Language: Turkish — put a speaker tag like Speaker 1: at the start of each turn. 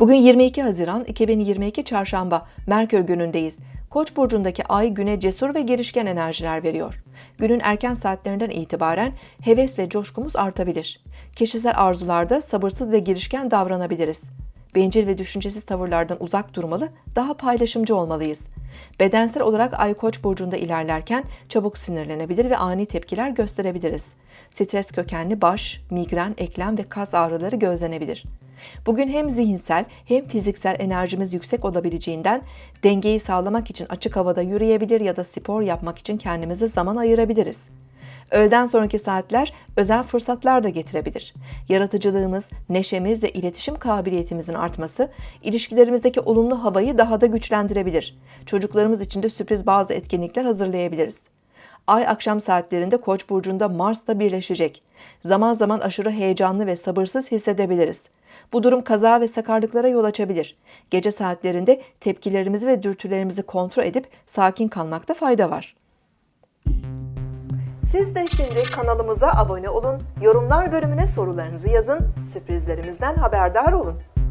Speaker 1: Bugün 22 Haziran 2022 Çarşamba Merkür günündeyiz. Koç burcundaki ay güne cesur ve girişken enerjiler veriyor. Günün erken saatlerinden itibaren heves ve coşkumuz artabilir. Kişisel arzularda sabırsız ve girişken davranabiliriz. Bencil ve düşüncesiz tavırlardan uzak durmalı, daha paylaşımcı olmalıyız. Bedensel olarak Ay Koç burcunda ilerlerken çabuk sinirlenebilir ve ani tepkiler gösterebiliriz. Stres kökenli baş, migren, eklem ve kas ağrıları gözlenebilir. Bugün hem zihinsel hem fiziksel enerjimiz yüksek olabileceğinden dengeyi sağlamak için açık havada yürüyebilir ya da spor yapmak için kendimize zaman ayırabiliriz. Öğleden sonraki saatler özel fırsatlar da getirebilir. Yaratıcılığımız, neşemiz ve iletişim kabiliyetimizin artması ilişkilerimizdeki olumlu havayı daha da güçlendirebilir. Çocuklarımız için de sürpriz bazı etkinlikler hazırlayabiliriz. Ay akşam saatlerinde Koç burcunda Mars'la birleşecek. Zaman zaman aşırı heyecanlı ve sabırsız hissedebiliriz. Bu durum kaza ve sakarlıklara yol açabilir. Gece saatlerinde tepkilerimizi ve dürtülerimizi kontrol edip sakin kalmakta fayda var. Siz de şimdi kanalımıza abone olun, yorumlar bölümüne sorularınızı yazın, sürprizlerimizden haberdar olun.